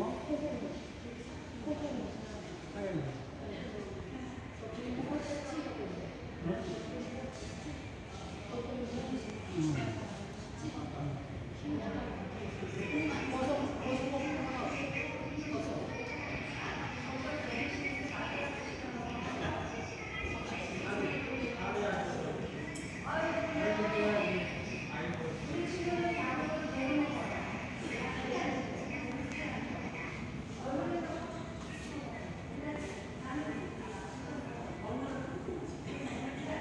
在这，